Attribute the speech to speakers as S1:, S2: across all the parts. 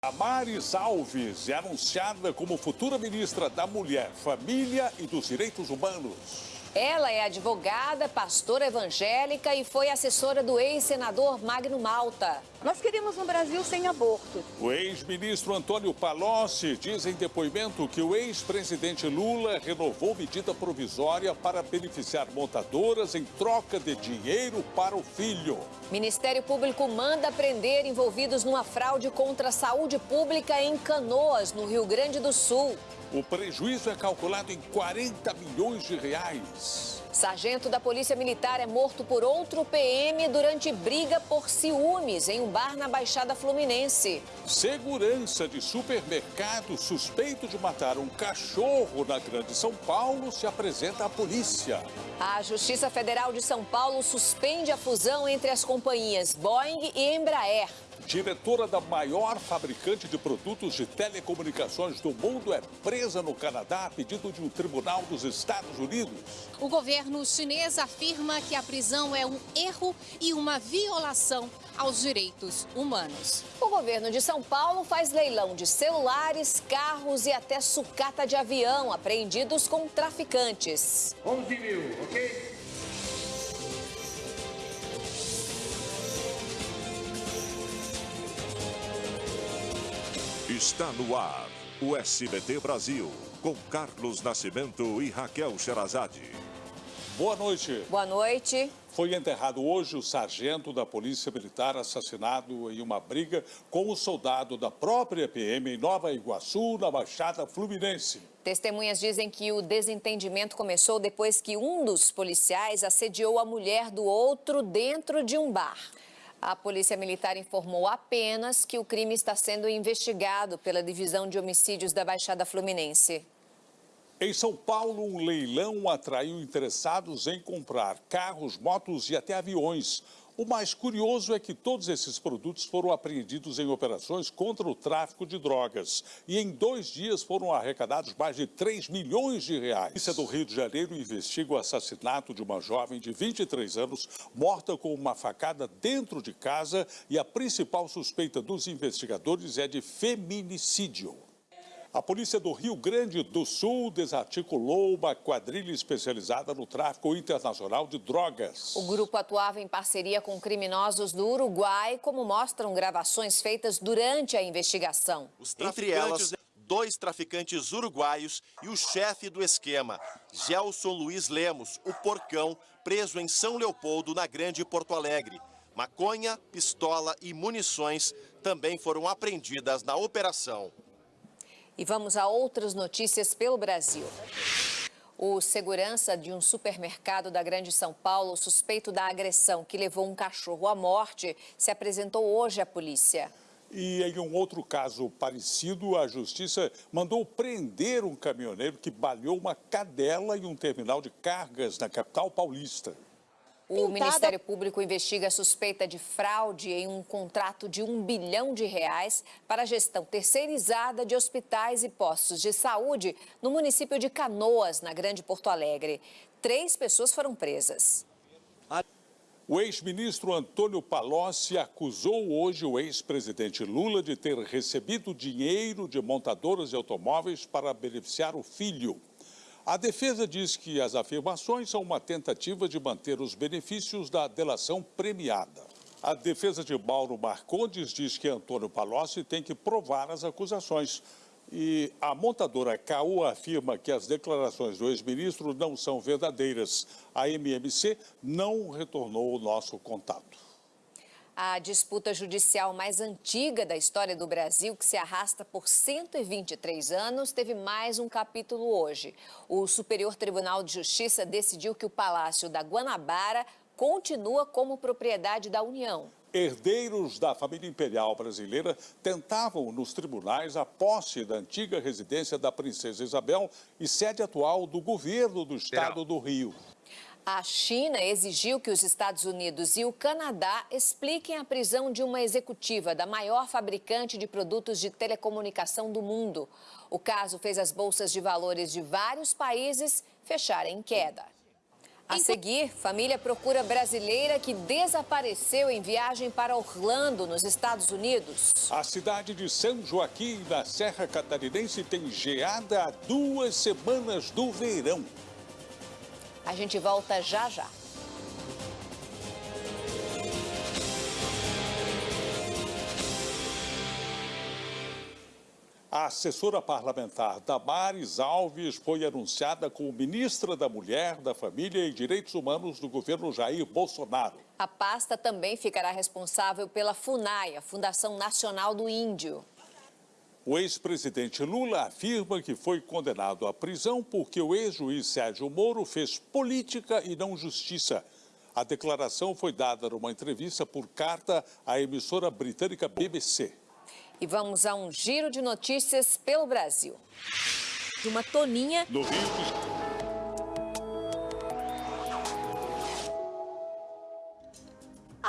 S1: Damares Alves é anunciada como futura ministra da Mulher, Família e dos Direitos Humanos.
S2: Ela é advogada, pastora evangélica e foi assessora do ex-senador Magno Malta.
S3: Nós queríamos um Brasil sem aborto.
S1: O ex-ministro Antônio Palocci diz em depoimento que o ex-presidente Lula renovou medida provisória para beneficiar montadoras em troca de dinheiro para o filho.
S2: Ministério Público manda prender envolvidos numa fraude contra a saúde pública em Canoas, no Rio Grande do Sul.
S1: O prejuízo é calculado em 40 milhões de reais.
S2: Sargento da Polícia Militar é morto por outro PM durante briga por ciúmes em um bar na Baixada Fluminense.
S1: Segurança de supermercado suspeito de matar um cachorro na Grande São Paulo se apresenta à polícia.
S2: A Justiça Federal de São Paulo suspende a fusão entre as companhias Boeing e Embraer.
S1: Diretora da maior fabricante de produtos de telecomunicações do mundo é presa no Canadá a pedido de um tribunal dos Estados Unidos.
S4: O governo chinês afirma que a prisão é um erro e uma violação aos direitos humanos.
S2: O governo de São Paulo faz leilão de celulares, carros e até sucata de avião apreendidos com traficantes.
S5: 11 mil, ok?
S6: Está no ar o SBT Brasil, com Carlos Nascimento e Raquel Sherazade.
S1: Boa noite.
S2: Boa noite.
S1: Foi enterrado hoje o sargento da Polícia Militar assassinado em uma briga com o soldado da própria PM em Nova Iguaçu, na Baixada Fluminense.
S2: Testemunhas dizem que o desentendimento começou depois que um dos policiais assediou a mulher do outro dentro de um bar. A Polícia Militar informou apenas que o crime está sendo investigado pela Divisão de Homicídios da Baixada Fluminense.
S1: Em São Paulo, um leilão atraiu interessados em comprar carros, motos e até aviões. O mais curioso é que todos esses produtos foram apreendidos em operações contra o tráfico de drogas. E em dois dias foram arrecadados mais de 3 milhões de reais. A polícia do Rio de Janeiro investiga o assassinato de uma jovem de 23 anos, morta com uma facada dentro de casa. E a principal suspeita dos investigadores é de feminicídio. A polícia do Rio Grande do Sul desarticulou uma quadrilha especializada no tráfico internacional de drogas.
S2: O grupo atuava em parceria com criminosos do Uruguai, como mostram gravações feitas durante a investigação.
S7: Entre elas, dois traficantes uruguaios e o chefe do esquema, Gelson Luiz Lemos, o porcão, preso em São Leopoldo, na Grande Porto Alegre. Maconha, pistola e munições também foram apreendidas na operação.
S2: E vamos a outras notícias pelo Brasil. O segurança de um supermercado da Grande São Paulo, suspeito da agressão que levou um cachorro à morte, se apresentou hoje à polícia.
S1: E em um outro caso parecido, a justiça mandou prender um caminhoneiro que baleou uma cadela em um terminal de cargas na capital paulista.
S2: O Ministério Público investiga a suspeita de fraude em um contrato de um bilhão de reais para a gestão terceirizada de hospitais e postos de saúde no município de Canoas, na Grande Porto Alegre. Três pessoas foram presas.
S1: O ex-ministro Antônio Palocci acusou hoje o ex-presidente Lula de ter recebido dinheiro de montadoras de automóveis para beneficiar o filho. A defesa diz que as afirmações são uma tentativa de manter os benefícios da delação premiada. A defesa de Mauro Marcondes diz que Antônio Palocci tem que provar as acusações. E a montadora Caô afirma que as declarações do ex-ministro não são verdadeiras. A MMC não retornou o nosso contato.
S2: A disputa judicial mais antiga da história do Brasil, que se arrasta por 123 anos, teve mais um capítulo hoje. O Superior Tribunal de Justiça decidiu que o Palácio da Guanabara continua como propriedade da União.
S1: Herdeiros da família imperial brasileira tentavam nos tribunais a posse da antiga residência da princesa Isabel e sede atual do governo do estado do Rio.
S2: A China exigiu que os Estados Unidos e o Canadá expliquem a prisão de uma executiva da maior fabricante de produtos de telecomunicação do mundo. O caso fez as bolsas de valores de vários países fecharem em queda. A seguir, família procura brasileira que desapareceu em viagem para Orlando, nos Estados Unidos.
S1: A cidade de São Joaquim, na Serra Catarinense, tem geada há duas semanas do verão.
S2: A gente volta já já.
S1: A assessora parlamentar Damares Alves foi anunciada como ministra da Mulher, da Família e Direitos Humanos do governo Jair Bolsonaro.
S2: A pasta também ficará responsável pela FUNAI, a Fundação Nacional do Índio.
S1: O ex-presidente Lula afirma que foi condenado à prisão porque o ex-juiz Sérgio Moro fez política e não justiça. A declaração foi dada numa entrevista por carta à emissora britânica BBC.
S2: E vamos a um giro de notícias pelo Brasil. De uma toninha.
S1: No Rio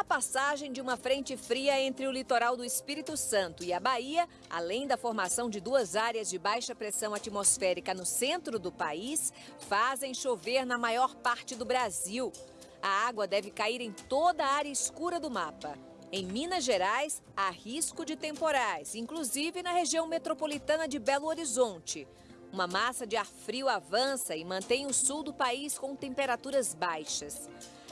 S3: passagem de uma frente fria entre o litoral do Espírito Santo e a Bahia, além da formação de duas áreas de baixa pressão atmosférica no centro do país, fazem chover na maior parte do Brasil. A água deve cair em toda a área escura do mapa. Em Minas Gerais, há risco de temporais, inclusive na região metropolitana de Belo Horizonte. Uma massa de ar frio avança e mantém o sul do país com temperaturas baixas.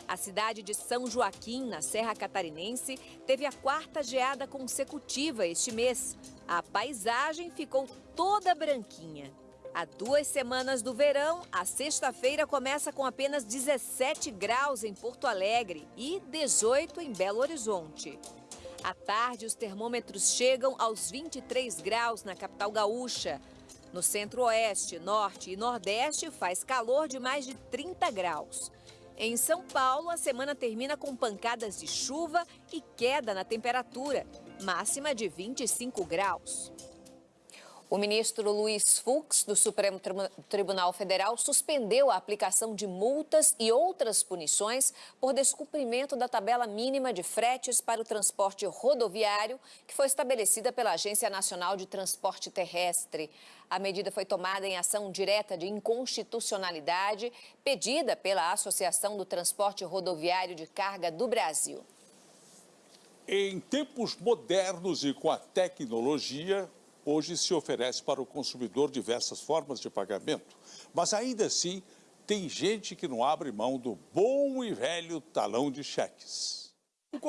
S3: A cidade de São Joaquim, na Serra Catarinense, teve a quarta geada consecutiva este mês. A paisagem ficou toda branquinha. Há duas semanas do verão, a sexta-feira começa com apenas 17 graus em Porto Alegre e 18 em Belo Horizonte. À tarde, os termômetros chegam aos 23 graus na capital gaúcha. No centro-oeste, norte e nordeste, faz calor de mais de 30 graus. Em São Paulo, a semana termina com pancadas de chuva e queda na temperatura, máxima de 25 graus.
S2: O ministro Luiz Fux, do Supremo Tribunal Federal, suspendeu a aplicação de multas e outras punições por descumprimento da tabela mínima de fretes para o transporte rodoviário, que foi estabelecida pela Agência Nacional de Transporte Terrestre. A medida foi tomada em ação direta de inconstitucionalidade, pedida pela Associação do Transporte Rodoviário de Carga do Brasil.
S1: Em tempos modernos e com a tecnologia, hoje se oferece para o consumidor diversas formas de pagamento, mas ainda assim tem gente que não abre mão do bom e velho talão de cheques.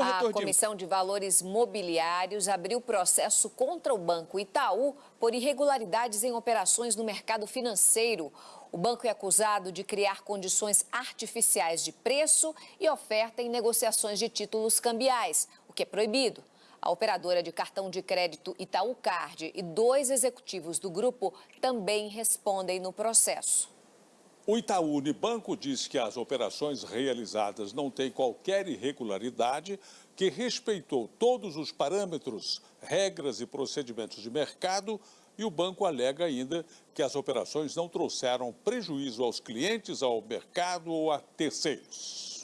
S2: A Comissão de Valores Mobiliários abriu processo contra o Banco Itaú por irregularidades em operações no mercado financeiro. O banco é acusado de criar condições artificiais de preço e oferta em negociações de títulos cambiais, o que é proibido. A operadora de cartão de crédito Itaú Card e dois executivos do grupo também respondem no processo.
S1: O Itaú Unibanco diz que as operações realizadas não têm qualquer irregularidade, que respeitou todos os parâmetros, regras e procedimentos de mercado e o banco alega ainda que as operações não trouxeram prejuízo aos clientes, ao mercado ou a terceiros.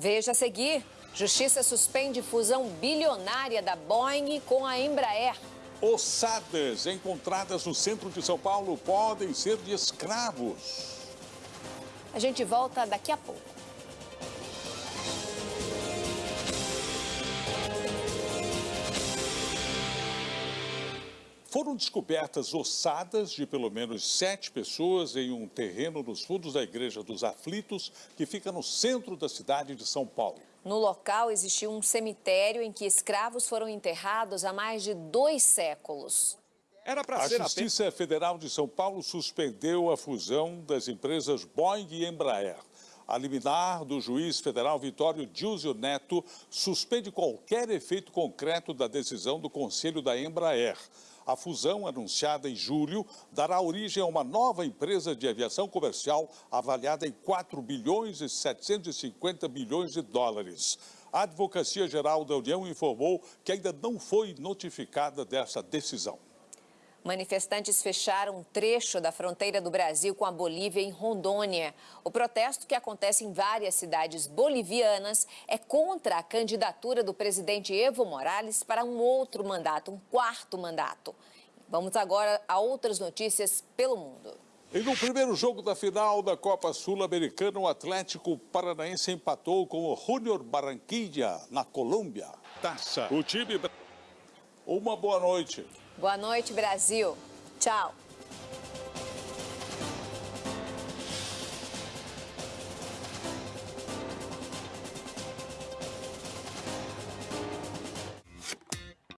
S2: Veja a seguir. Justiça suspende fusão bilionária da Boeing com a Embraer.
S1: Ossadas encontradas no centro de São Paulo podem ser de escravos.
S2: A gente volta daqui a pouco.
S1: Foram descobertas ossadas de pelo menos sete pessoas em um terreno nos fundos da Igreja dos Aflitos, que fica no centro da cidade de São Paulo.
S2: No local existia um cemitério em que escravos foram enterrados há mais de dois séculos.
S1: Era a Justiça Federal de São Paulo suspendeu a fusão das empresas Boeing e Embraer. A liminar do juiz federal Vitório Dilzio Neto suspende qualquer efeito concreto da decisão do Conselho da Embraer. A fusão, anunciada em julho, dará origem a uma nova empresa de aviação comercial avaliada em 4 bilhões e 750 bilhões de dólares. A Advocacia Geral da União informou que ainda não foi notificada dessa decisão.
S2: Manifestantes fecharam um trecho da fronteira do Brasil com a Bolívia em Rondônia. O protesto, que acontece em várias cidades bolivianas, é contra a candidatura do presidente Evo Morales para um outro mandato, um quarto mandato. Vamos agora a outras notícias pelo mundo.
S1: E no primeiro jogo da final da Copa Sul-Americana, o Atlético Paranaense empatou com o Júnior Barranquilla, na Colômbia. Taça. O time... Uma boa noite.
S2: Boa noite, Brasil. Tchau.